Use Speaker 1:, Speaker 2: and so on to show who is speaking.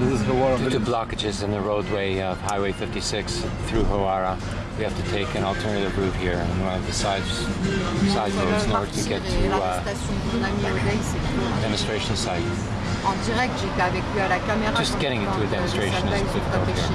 Speaker 1: This is Hawara
Speaker 2: Due to blockages in the roadway of Highway 56 through Hawara, we have to take an alternative route here and one of the side, side roads in order to get to uh,
Speaker 3: l'arrestation
Speaker 2: demonstration site. Just getting into a demonstration is difficult here.